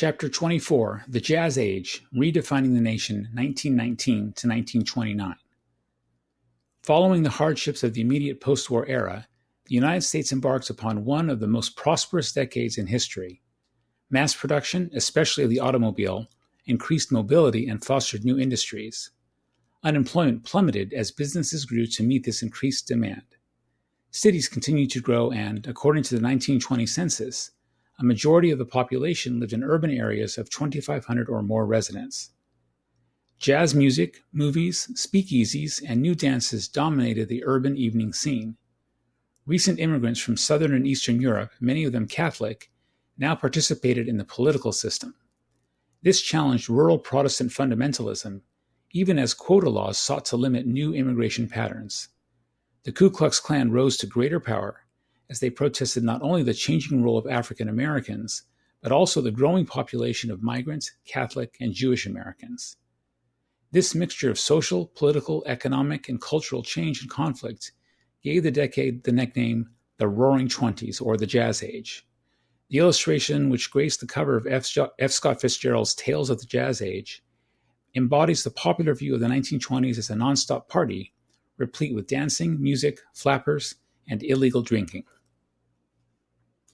Chapter 24 The Jazz Age Redefining the Nation 1919 to 1929. Following the hardships of the immediate post war era, the United States embarks upon one of the most prosperous decades in history. Mass production, especially of the automobile, increased mobility and fostered new industries. Unemployment plummeted as businesses grew to meet this increased demand. Cities continued to grow, and, according to the 1920 census, a majority of the population lived in urban areas of 2,500 or more residents. Jazz music, movies, speakeasies, and new dances dominated the urban evening scene. Recent immigrants from Southern and Eastern Europe, many of them Catholic, now participated in the political system. This challenged rural Protestant fundamentalism, even as quota laws sought to limit new immigration patterns. The Ku Klux Klan rose to greater power as they protested not only the changing role of African Americans, but also the growing population of migrants, Catholic, and Jewish Americans. This mixture of social, political, economic, and cultural change and conflict gave the decade the nickname the Roaring Twenties or the Jazz Age. The illustration, which graced the cover of F. Scott Fitzgerald's Tales of the Jazz Age, embodies the popular view of the 1920s as a nonstop party, replete with dancing, music, flappers, and illegal drinking.